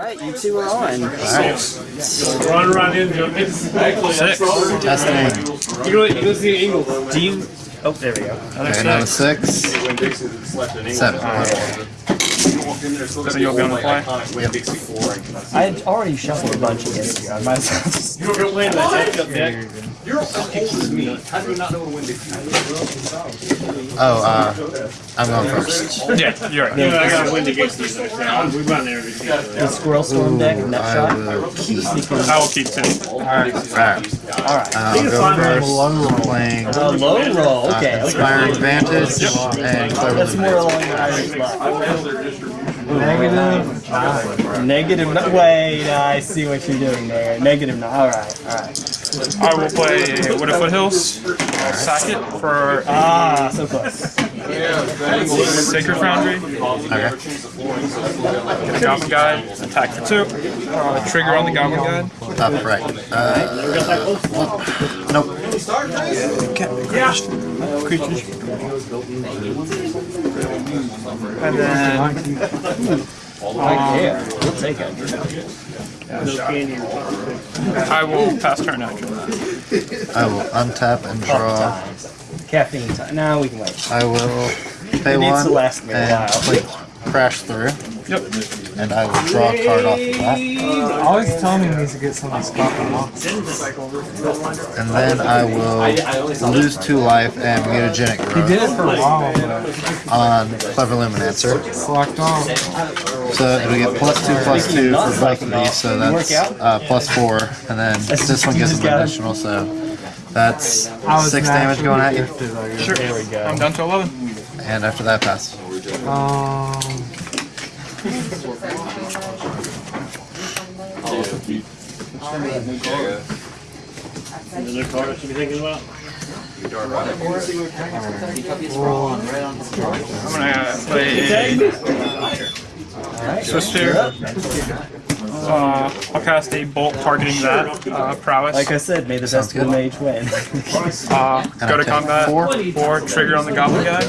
Alright, you two are on. Run right into it. Six. Testing. You go, you go see Eagles. Do you? Oh, there we go. Okay, now six. Seven. So you'll be on the play? I had already shuffled a bunch against you. I might as well. You don't go playing that deck up deck. You're as old as me. How do you not know when Dixie Oh, uh, I'm going first. Yeah, you're right. Yeah, I got to win against these next. We've run there The Squirrel Storm deck, nut I shot. I will keep two. alright. Alright. I'll go first. I'm playing Uh, low roll. uh, Okay. okay. Inspiring Vantage and Clever That's more along the Irish line. Negative. Negative. Wait, I see what you're doing there. Negative. All right. All right. I will play Wooded Foothills. I'll sack it for Ah, so close. Sacred Foundry. Okay. Get a Goblin Guide. Attack for two. Uh, trigger on the Goblin Guide. Up, right. Uh, nope. And then Yeah, we'll take it. I will pass turn after. I will untap and draw. Caffeine time. Now we can wait. I will pay It needs one to last me a and while. play Crash Through, Yep. and I will draw a card off of that. Always tell me he needs to get some of these coffee off. And then I will lose two life and mutagenic He did it for a while, but on Clever Lumimancer. slacked off. So it'll get plus two, plus two for both of these, so that's uh, plus four, and then this one gets an additional, so that's six damage going at you, I guess. Sure. There we go. I'm down to 11. and after that pass. Um, Another card I should be thinking about. I'm gonna play a Swiftspear. Uh, I'll cast a bolt targeting that uh, prowess. Like I said, may the best good. good mage win. Uh, go to combat. Four. Four. Trigger on the Goblin Guide.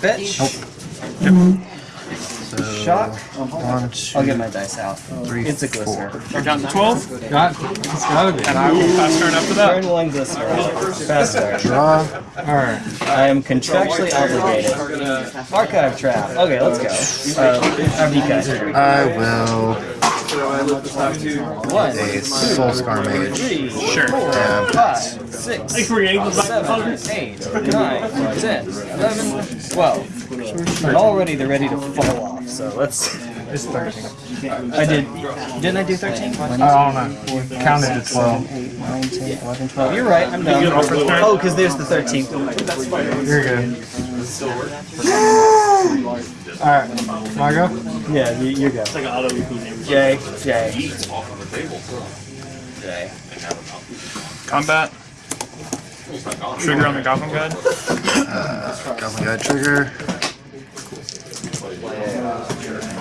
Fetch. So Shock. one, two, I'll get my dice out. three, It's a four. glister. You're down to 12. got, it's gotta be. And I will pass turn after that. Turn one glister. Faster. Draw. Alright. I am contractually obligated. Archive trap. Okay, let's go. Uh, RV I Soul Scar Mage. Sure. And five, six, seven, eight, nine, ten, eleven, twelve. And already they're ready to fall off. So let's. It's 13. I did. Didn't I do thirteen? I don't know. Counted to 12. 8, 9, 10, 11, 12. You're right, I'm done. Oh, because there's the 13th. You're good. Alright. My go? Yeah, you, you go. Like an auto repeat name. J, J. J. Combat. Trigger on the Goblin Guide. Uh, Goblin Guide trigger.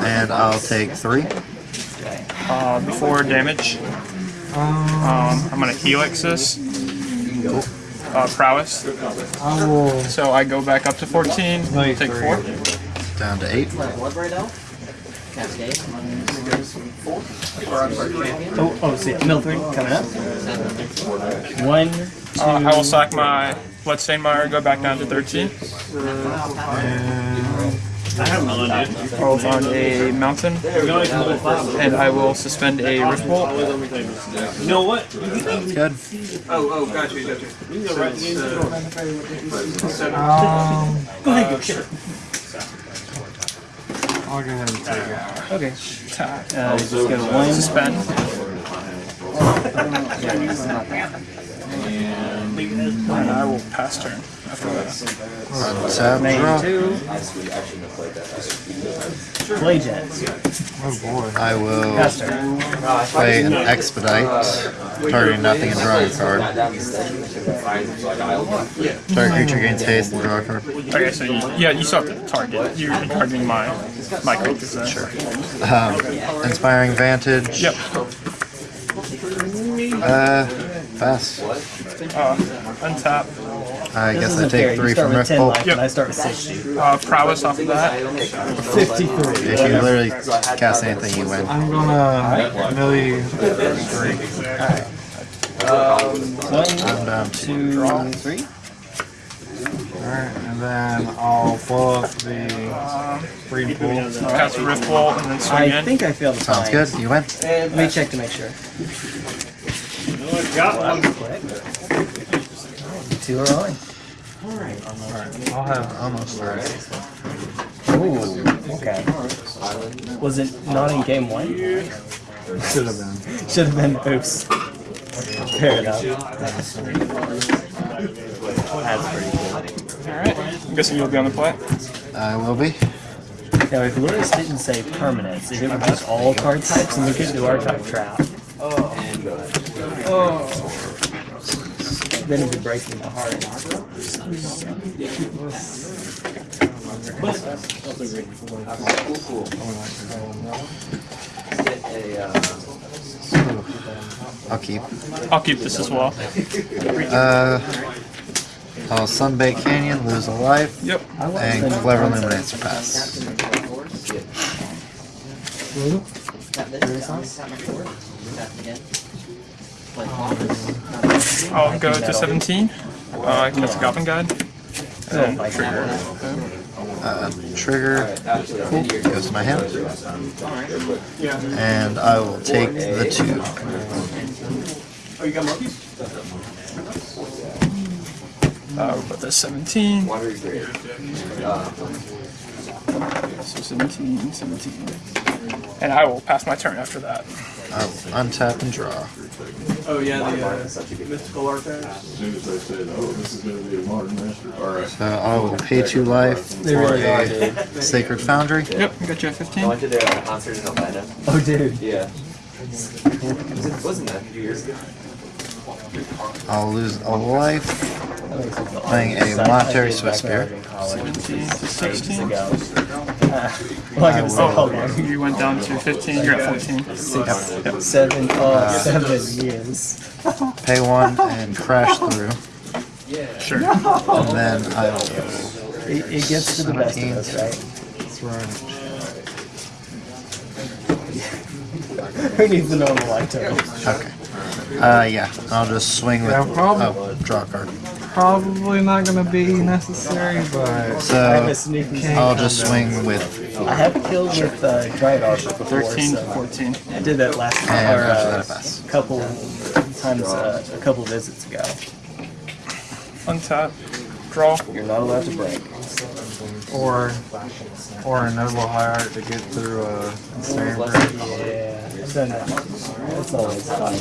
And I'll take three. Uh, before damage, um, I'm gonna helix this. Uh, prowess. So I go back up to 14. Like Take four. Down to eight. Oh, oh, see, middle three coming up. One, Uh, I will sack my Bloodstained Mire, go back down to 13. I have none, dude. I'll on a mountain, and I will suspend a Rift Bolt. You know what? Good. Oh, oh, got you, got you. You can go right Um, go ahead, go, sure. I'll go ahead and take it. Okay. Uh, just go one. Suspend. And I will pass turn Main two. Play jets. Oh boy. I will play an Expedite, targeting nothing and drawing a card. Target creature gains haste and draw a card. Okay, so you, yeah, you saw the target. You're targeting my my creatures then. Sure. Um, Inspiring Vantage. Yep. Uh, pass. Uh, untap. I This guess I isn't fair. take You three start from with 10 Riftbolt. life and I start with 60. Uh, prowess off of that. 53. If you literally cast anything, you win. I'm gonna millie three. One, I'm down to two, three. Alright, and then I'll blow up the breed pool. Cast a rift bolt and then swing I in. think I failed the sounds signs. good. You win. Let me check to make sure. No, I Got one. Two are on. I'll have Almost there. Ooh, okay. Was it not in game one? should have been. Should have been. Oops. Fair enough. That's pretty cool. Alright. I'm guessing you'll be on the play. I will be. Now, if Lewis didn't say permanents, if it was just all card types, and we could do archetype trap. Oh. oh. Then it'd be breaking my heart. I'll keep. I'll keep this as well. Uh, I'll Sunbake Canyon, lose a life, Yep. and Clever Illuminator pass. I'll go to 17. Uh, cast a Goblin Guide. And then trigger. Uh, trigger cool, goes to my hand. And I will take the two. Oh, you Uh, we'll put this 17. So 17, 17. And I will pass my turn after that. I will untap and draw. Oh, yeah, the uh, mystical artifact. As soon as they said, oh, this is gonna be a modern master, alright. So I will pay two life for a. Sacred Foundry. Yep, I got you at 15. I went to their uh, concert in Atlanta. Oh, dude. Yeah. Wasn't that a few years ago? I'll lose a life. Playing a Monastery Swiss back when I Bear. was in college, 17 to 16. Ago. Uh, well, I can say how long. You went down to 15. You're at 14. Six, seven, oh, seven years. Pay one and crash through. Sure. And then I will It, it gets to the best of us, right? That's right. Who needs the normal lifetime? Okay. Uh, yeah, I'll just swing with. Yeah, problem- Oh, draw a card. Probably not gonna be necessary, but I have So a sneaky. I'll just swing with. I have killed with uh, Drive Arc before, 13 to so 14. I did that last And or, uh, that, I couple times, uh, a couple visits ago. Untap. Draw. You're not allowed to break. or or a noble hierarch to get through a ensnaring bridge. Yeah, I've done that. That's always fun.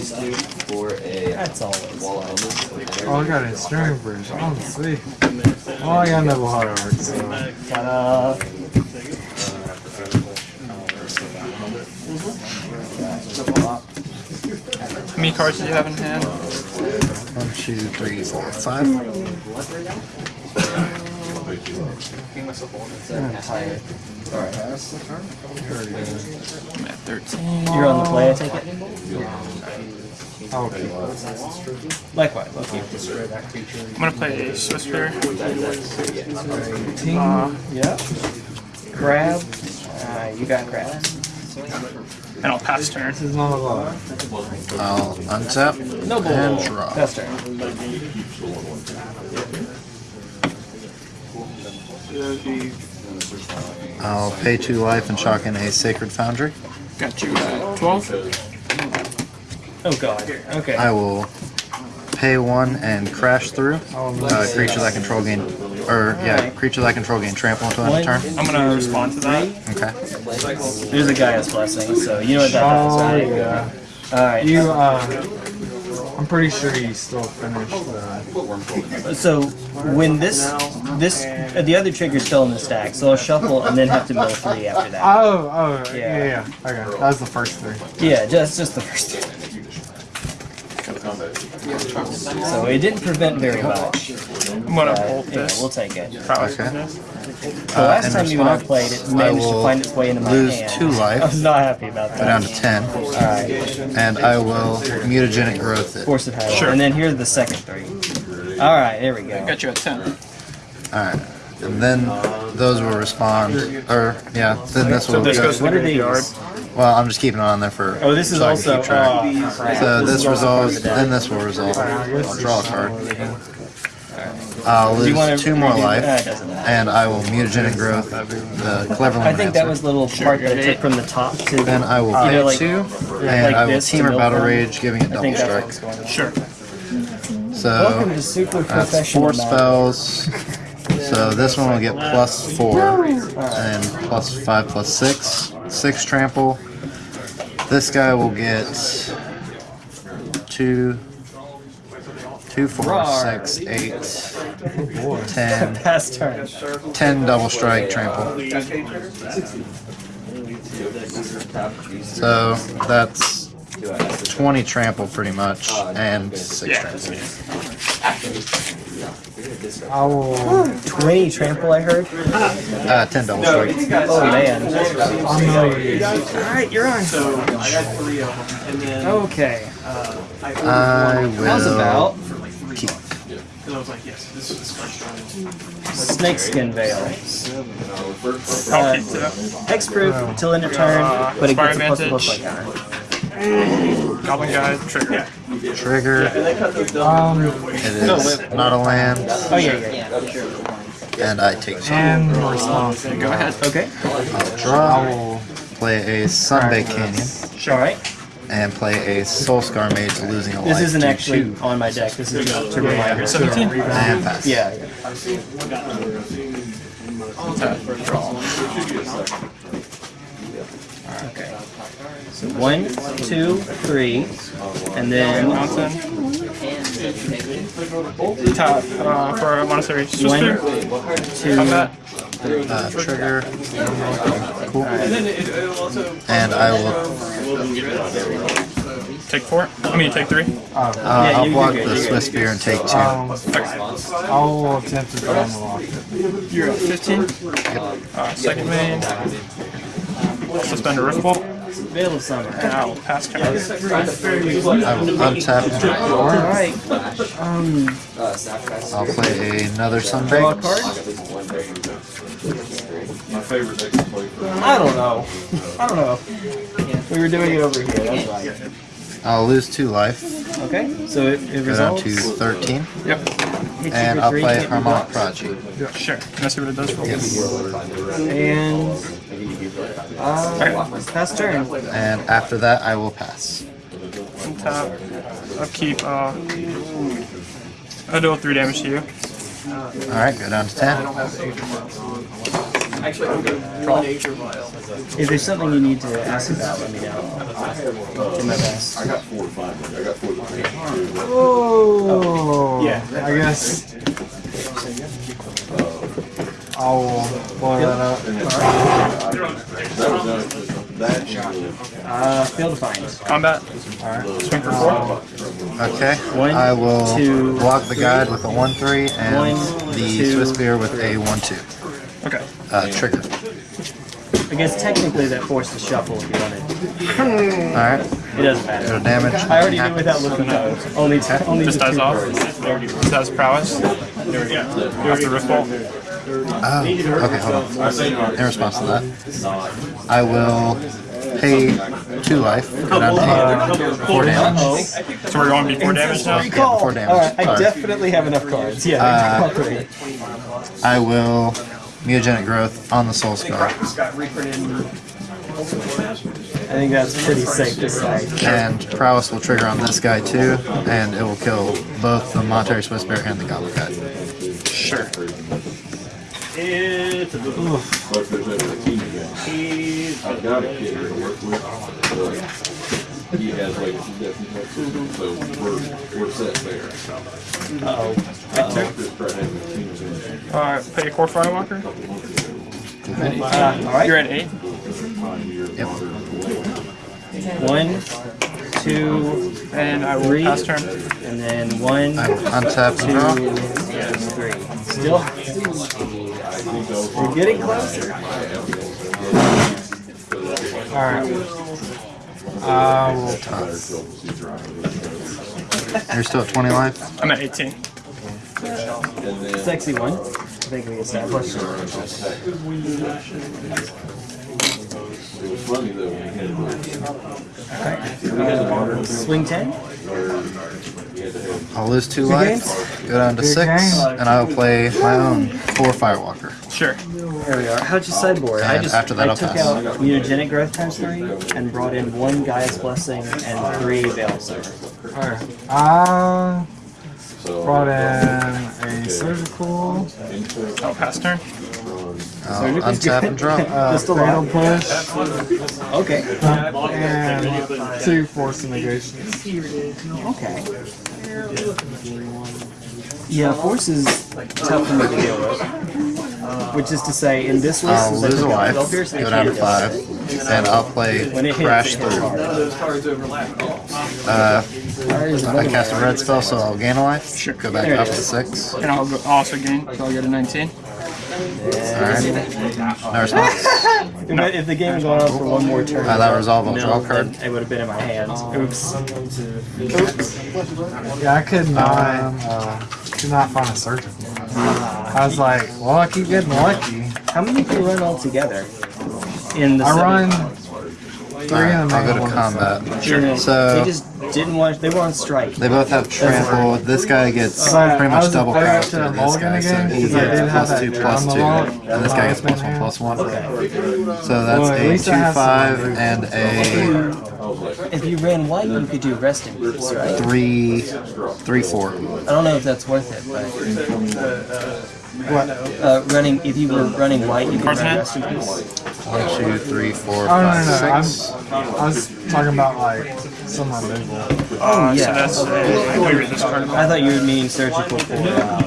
For a That's always wall fun. Oh, I got a ensnaring bridge. Oh, see. Oh, I got noble hierarch. So. Ta-da! How many cards do you have in hand? One, two, three, four, five. I'm at 13. You're on the play, I take it? Oh, okay. Likewise, okay. I'm gonna play a Swiftspear. Uh, Yeah. Grab. Uh, you got grab. and I'll pass turn. This is not a lot. I'll untap Noble. and draw. Pass turn. I'll pay two life and chalk in a Sacred Foundry. Got you at 12. Oh god. Okay. I will pay one and crash through. Uh, creatures I control gain, or yeah, creatures I control gain trample until end of turn. I'm gonna respond to that. Okay. There's a Gaia's blessing, so you know what that does, Oh, right? yeah. Alright. You, uh, I'm pretty sure you still finished the. So when this this uh, the other trigger's still in the stack, so I'll shuffle and then have to mill three after that. Oh, oh, yeah, Yeah. yeah. yeah. Okay, that was the first three. Yeah, just just the first two. So it didn't prevent very much. I'm gonna Uh, hold yeah, this. we'll take it. Prowess Okay. business. The last in time you and I response, played, it I managed to will find its way into my lose hand. two life. I was not happy about that. Go down to ten, Alright, and I will mutagenic growth it. force it higher. Sure. And then here's the second three. All right, there we go. Got you at 10. Alright. And then those will respond. Or, yeah, then this will So this go. goes to What the are these? graveyard. Well, I'm just keeping it on there for. Oh, this is so I can also. keep track. Oh, crap. So this is also part of resolves, then this will resolve. I'll draw a card. I'll Do you wanna lose two more redo- life, it doesn't matter. and I will mutagenic growth the clever I think that Lumimancer. was the little part that I took from the top to. Then I will you pay like, two, like and I will this to team or milk battle them. rage, giving it I double think that's strike. what's going on. Sure. Welcome So to Super that's Professional. four Magic. spells. So this one will get plus four, and plus five, plus six, six trample. This guy will get two, two, four, Rawr. six, eight, ten, Pass turn. ten double strike trample. So that's 20 trample pretty much, and six trample. I will. 20 trample, I heard. Uh, 10 double strike. Oh, man. I'm. Alright, you're on. So I got three of them, and then Okay. I ordered I one How's will about for like three keep. bucks. Because I was like, yes, this is this card's strong. snakeskin veil. I'll Uh, keep two. Hexproof till end of turn, but it gets a plus Inspire plus like that. Goblin Guide, trigger. trigger. Um, It is not a land, Oh, yeah, yeah, yeah. and I take two. and response. Go ahead. Okay. I'll Draw, will. play a Sunbake Canyon, Alright. and play a Soul Scar Mage losing a life. This isn't actually two. on my deck. This is just to remind me. 17. And pass. Yeah, yeah. Okay. So one, two, three, and then Mountain. Tap uh, for a monastery. one, two, Uh, trigger, cool. And then it, it'll also. And I will. Take four. I mean, take three. Uh, Yeah, I'll block good, the Swiftspear and take two. Um, I will attempt to draw the lock. You're at 15. Uh, second main. Suspend a rift bolt. Veil of Summer. And I will pass turn. I will untap. Alright. Um, I'll play another draw a card? My favorite deck to play for. I don't know. I don't know. We were doing it over here, that's why. I'll lose two life, Okay, so it, it go down to 13, Yep. And I'll three, play can't Harmonic blocked. Prodigy. Sure. Can I see what it does for you? And uh, pass turn. And after that, I will pass. Untap. I'll keep. Uh, I'll deal three damage to you. Alright, go down to 10. Actually, I'm going to one Aether Vial. If there's something you need to ask about, let me know. I'll do my best. I got four or five. I got four. or five. Oh, Yeah. I guess I will blow that up. That was that. That. Uh, field defined. Combat. Swing for four. Okay, One, I will two, block the guide with a 1-3 and One, the two, Swiftspear with a 1-2. Okay. Uh, trigger. I guess technically that forced the shuffle if you wanted. Alright, It doesn't go matter. damage. I already knew without looking up. Only, t- only Just the dies two off. cards. Just has prowess. After rift bolt. Oh, okay, hold on. In response to that, I will pay two life, go down to 8, 4 damage. So we're going before damage now. Yeah, 4 damage. Alright, I definitely have enough cards. Yeah, Uh. I will mutagenic growth on the soul scar. I think that's pretty safe to say. And prowess will trigger on this guy too, and it will kill both the Monastery Swiftspear and the Goblin Guide. Sure. I've got a kid here to work with. He has definitely, so we're, we're set there. Have a. Uh, pay a Kor firewalker. Uh, alright. You're at eight. Yep. One, two, And I will Three. pass turn. and then one, I untap two, and three. Still? We're getting closer. Alright. I will um, You're still at 20 life? I'm at 18. And. Sexy one. I think we established. It was funny though, when we had the, Swing 10. I'll lose two Good life, go down to six, and I will play my own four Firewalker. Sure. There we are. How'd you sideboard? I just after that, I I'll took pass. out mutagenic growth times three and brought in one Gaia's blessing and three Veil Server. Alright. Uh, I brought uh, in a surgical, Oh, pass turn. I'll untap and draw. uh, Just a fatal lot. push, Okay. and two force negations. Okay. Yeah, force is tough for me to deal with. Which is to say, in this list, I'll lose a took life, Spell Pierce, I go down to five, and I'll play When it hits, Crash it hits through. Those cards overlap. Uh, I another cast a red spell, so I'll gain a life. Sure. Go back up to six. And I'll also gain. So I'll go to 19. Alright. No response. If, if the game had gone on for one more turn, I that resolve, I'll no, draw a card. It would have been in my hands. Oops. Yeah, I could not, uh, could not find a surgical. I was like, well, I keep getting lucky. How many do you run all together? In the I seven- run three Alright, and I'll go to combat. Sure. know, So- they just didn't want. They were on strike. They both have trample. This guy gets But pretty much double afraid craft to through this mulligan guy, so he gets did have plus two, draw plus on the two, and this guy gets plus one, plus one. So that's Well, a two I have some five and a If you ran white, you could do rest in peace, right? three, three four. I don't know if that's worth it, but What? uh, running if you were running white, you could Cards in run hand? rest in peace. One, two, three, four, Oh, no, five, no, no. I'm. I was talking about like some removal. Oh So yeah. that's. Uh, I thought you were this card. I thought you were meaning surgical for uh,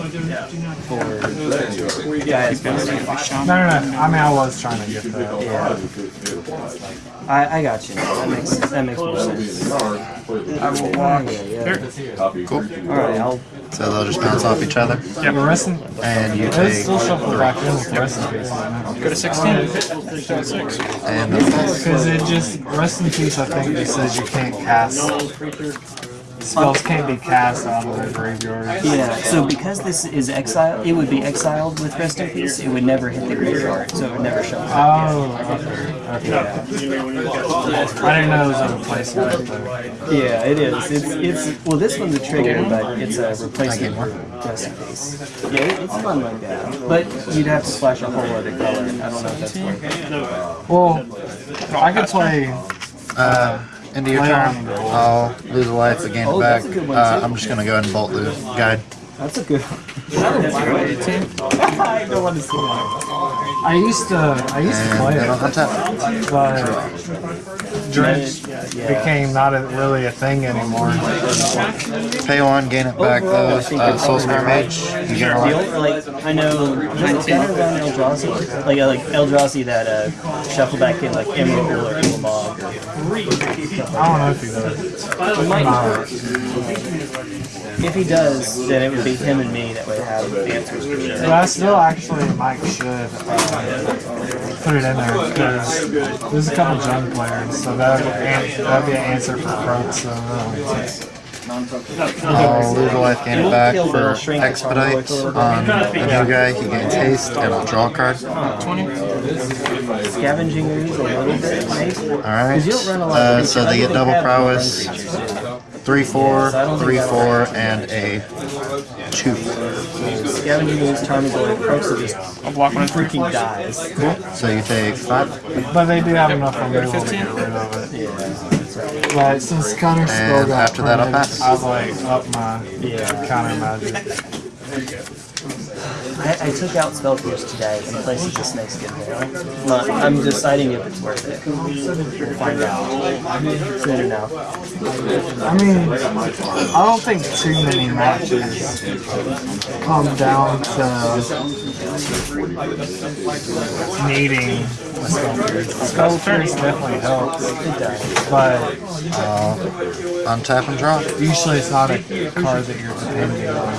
for guys. No, no, no. I mean, I was trying to get that. Yeah. I, I got you. That makes that makes more sense. I will walk here. Cool. All right, I'll So they'll just bounce off each other, Yeah, but resting. and you take still shuffle back in with rest in peace. Go to 16. Go 6. and that's. Because it just rest in peace. I think it says you can't cast spells can't be cast out of the graveyard. Yeah, so because this is exiled, it would be exiled with Rest in Peace. It would never hit the graveyard, so it would never show up. Oh, okay. okay. I didn't know it was a replacement. though. Yeah, it is. It's it's well, this one's a trigger, but it's a replacement for Rest in Peace. Yeah, it's fun like that. But you'd have to flash a whole other color. I don't know if that's worth it. Well, I could play. Uh, into your turn, I'll lose a life, but gain Oh, it back. that's a good one, Uh. I'm just gonna go ahead and bolt the guide. That's a good. I don't want to see that. I used to. I used to play it, but dredge became not a, really a thing anymore. Pay one, gain it back Overall, I though. think Uh, Soul Scar Mage, you get a The like I know, better than Eldrazi? Like uh, like Eldrazi that uh, shuffle back in like Emrakul or Ulamog. I don't know if he does. He might If he does, then it would be him and me that would have the answers for sure. But I still actually Mike should uh, put it in there because there's a couple junk players, so that would be an answer for Croak. So uh, I'll lose a life, gain it back for Expedite on a new guy. He gains haste, and I'll draw a card. 20. Scavenging ooze a little bit, maybe. Alright. you don't run a lot Uh, of so they get double don't think I have prowess. no friendly creatures. 3 4, 3 4, and a 2. Scavenging ooze, Tarmogoyf, Crooks are just I'll block one and three. freaking dies. So you take 5. but they do have enough removal to get rid of it. But since counter spell And got after that, I'll printed, pass. I've like up my Yeah. counter magic. I, I took out Spell Pierce today in place of the Snakeskin Veil. But I'm deciding if it's worth it. We'll find out soon enough. I mean, I don't think too many matches come down to needing a skull pierce. Skull pierce definitely helps, It does. but uh, Untap and draw. usually it's not a card that you're depending on.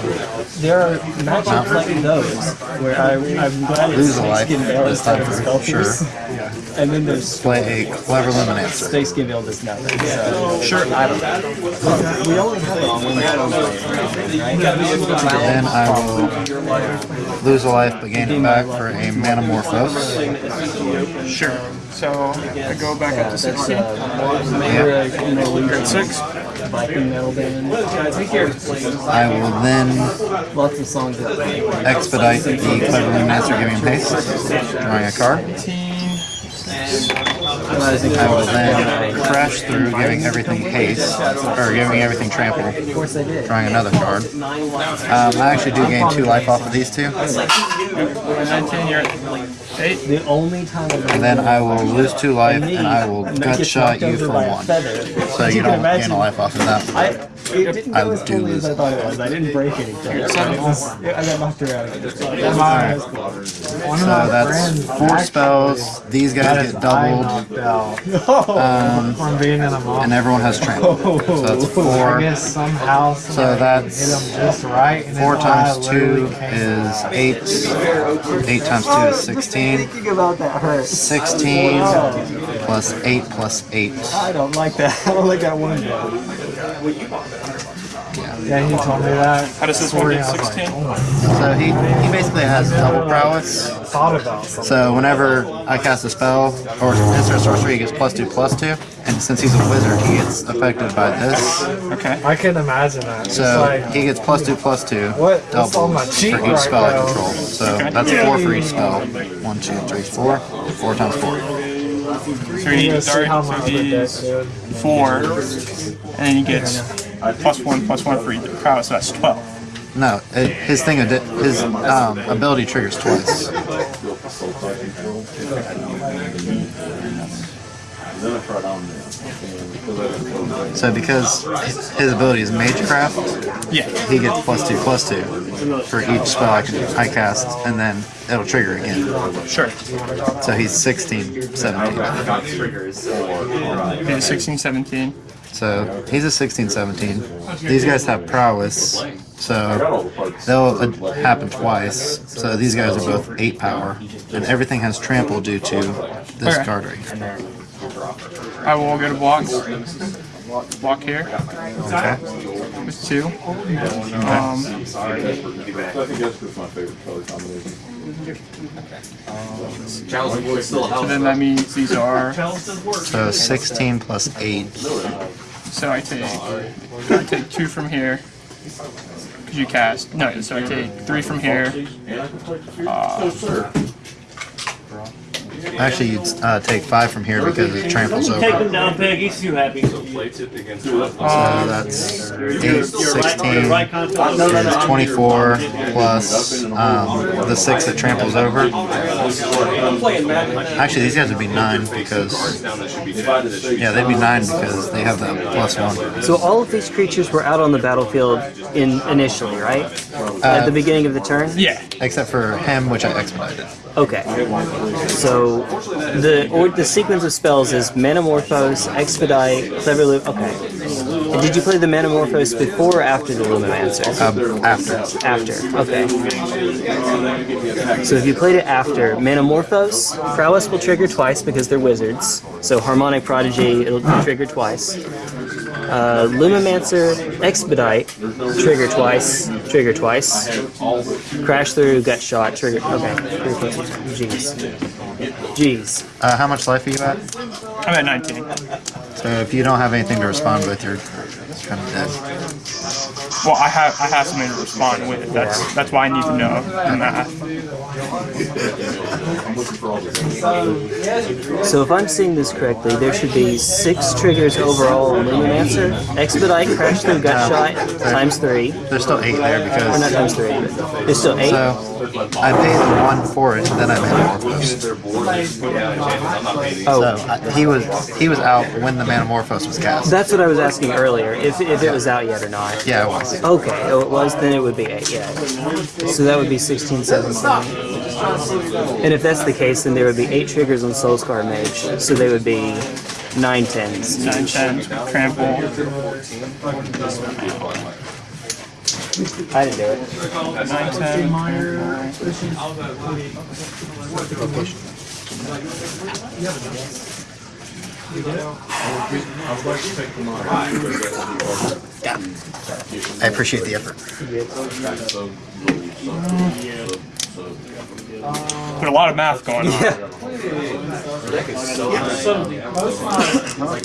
There are matchups like those Where I, I'm glad it's Lose a life Snakeskin Veil this time instead of for sure. Sculptors. And then there's Play a clever lumimancer. Snakeskin Veil does nothing. So sure, I don't know. We only have it when right? Then I will lose a life but gain it back for a Manamorphose. Sure. So I go back up to 16. uh, remember, uh, you know, when At six. Viking metal band. I will then Lots of songs that expedite the clever lumimancer giving haste, drawing a card. I will then crash through, giving everything haste, or giving everything trample, Of course I did. drawing another card. Um, I actually do gain two life off of these two, 19, 8. The only time I've and then I will lose two life, and I will gut shot you for one. So you don't gain a life off of that. I, it didn't I go as do totally as I thought it was. I didn't break anything. Seven. I got knocked around. My, So that's four spells. These guys get doubled, knocked um, from being in a mob. and everyone has trample. So that's I four. guess somehow So that's hit just right. And Four times two is eight. Eight times two is sixteen. Thinking about that hurts. Sixteen plus eight plus eight. I don't like that. I don't like that one bit. Yeah, he told me that. How does this one story, get I was like, 16? oh So he, he basically has double prowess. thought about. So whenever I cast a spell or insert sorcery, he gets plus two plus two. And since he's a wizard, he gets affected by this. Okay. I can imagine that. So like, he gets plus two plus two What? That's on my cheat for each right spell I now. control. So that's four for each spell. One, two, three, four. Four times four. So he let's see how so much the deck he's 4. And then he gets Uh, plus 1, plus 1 for each power, so that's 12. No, it, his thing, uh, his um, ability triggers twice. Then I tried on there. and because I didn't close that, So because his ability is Magecraft, Yeah. he gets plus two plus two for each spell I can I cast, and then it'll trigger again. Sure. So he's 16, 17. He's 16, 17. So he's a 16, 17. These guys have prowess, so all the parts. they'll uh, happen twice. So these guys are both 8 power, and everything has trample due to this Okay. card right here. I will go to blocks. Block here Okay? with 2. Um, I think that's just my favorite color combination. Challenge Boy still so then that means these are. So 16 plus 8. So I take I take two from here because you cast. No, so I take three from here. Actually, you'd uh, take 5 from here because it tramples over. Take him down, Peg. He's too happy. Play tipped against us. So that's 8, 16, Right contact. 24 plus um, the 6 that tramples over. Actually, these guys would be 9 because, Down that should be dead. yeah, they'd be 9 because they have that plus 1. So all of these creatures were out on the battlefield in initially, right? At the beginning of the turn. Yeah. Except for him, which I expedited. Okay. So the or the sequence of spells is Manamorphose, Expedite, Clever Loop. Okay. And did you play the Manamorphose before or after the Lumimancer? Um, after. After. Okay. So if you played it after, Manamorphose, Prowess will trigger twice because they're wizards. So Harmonic Prodigy, it'll trigger twice. Uh, Lumimancer, Expedite, trigger twice, trigger twice. Crash through, gut shot, trigger. Okay. Jeez. Jeez. Uh, how much life are you at? I'm at 19. So if you don't have anything to respond with, you're kind of dead. Well, I have I have something to respond with. That's that's why I need to know the math. So if I'm seeing this correctly, there should be six triggers overall on Lumimancer. Expedite, Crash through, gut shot, times three. There's still 8 there Or not because. times three. but There's still eight. So I paid 1 for it, and then I Manamorphose. Oh, So I- he was he was out when the Manamorphose was cast. that's what I was asking earlier. If, if it was out yet or not. Yeah, it was. Okay, oh, it was, then it would be 8, yeah. So that would be 16, 17. And if that's the case, then there would be 8 triggers on Soulscar Mage, so they would be 9 tens. 9, 10, trample. I didn't do it. 9, 10, I appreciate the effort. There's a lot of math going on.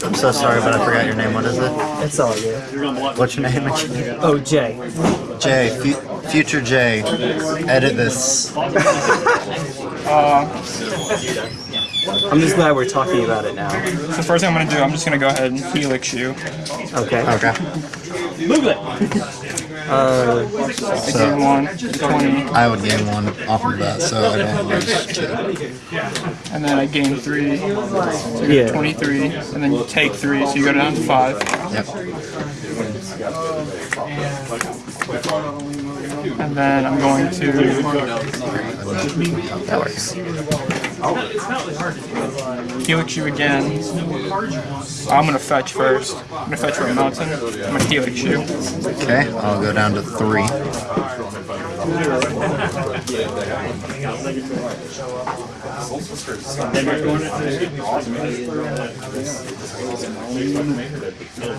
I'm so sorry, but I forgot your name. What is it? It's all good. What's your name? Oh, Jay. Jay, fu- future Jay. Edit this. Uh, I'm just glad we're talking about it now. So first thing I'm going to do, I'm just going to go ahead and helix you. Okay. Okay. Uh, I gain 1, 20, I would gain one off of that, so I don't lose two. and then I gain 3, so yeah. 23, and then you take 3, so you go down to 5. Yep. And then I'm going to That works. Oh. helix you again. I'm going to fetch first. I'm going to fetch for a mountain. I'm going to helix you. Okay, I'll go down to three.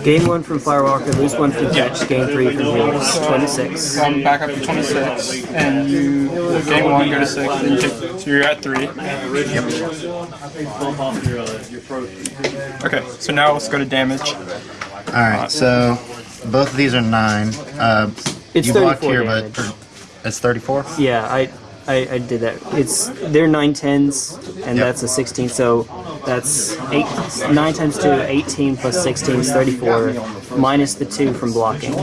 Gain one from Firewalker, lose one from Fetch, gain three from Helix. 26. I'm back up to 26, and you gain 1, go to 6, then you take, so you're at 3. Bump off your, uh, your pro. Okay, so now let's go to damage. Alright, so both of these are nine. Uh, It's you blocked 34 here, damage. but it's 34? Yeah, I, I, I did that. It's they're nine tens, and Yep. that's a sixteen. So that's eight. Nine times two, 18 plus sixteen is thirty-four, minus the two from blocking.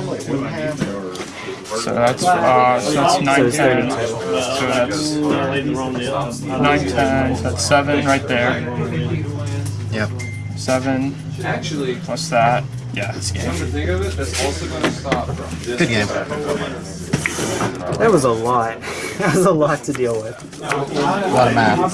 So that's uh, so that's nine so ten. So that's Later on the, 9, 10, that's 7 right there. Yep. 7 Actually, plus that. Yeah, this game. come to think of it, that's also going to stop from this. Good game. That was a lot. that was a lot to deal with. A lot of math.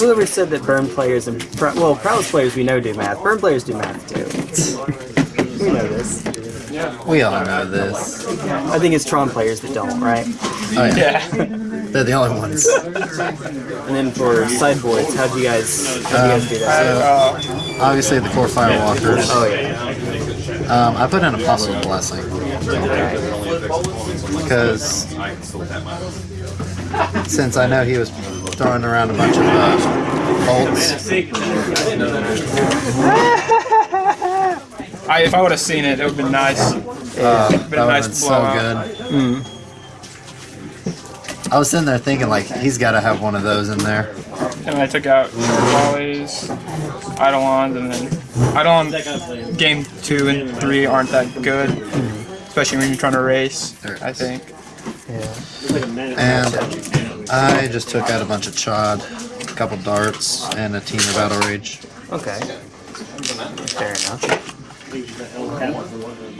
Whoever said that burn players and Pro- well, prowess players we know do math. Burn players do math too. we know this. We all know this. I think it's Tron players that don't, right? Oh yeah, Yeah. they're the only ones. And then for sideboards, how'd you guys how'd you guys do that? Uh, Obviously the Kor firewalkers. Oh yeah. Um, I put in Apostle Blessing because since I know he was throwing around a bunch of uh, bolts, I, if I would have seen it, it would have been nice. uh, Been that a would have nice been so blowout. good. I was sitting there thinking like he's got to have one of those in there. And I took out Wally's, Eidolon, and then Eidolon game two and three aren't that good, especially when you're trying to race. I think. Yeah. And I just took out a bunch of chod, a couple darts, and a team of Battle Rage. Okay. Fair enough. Please, that help.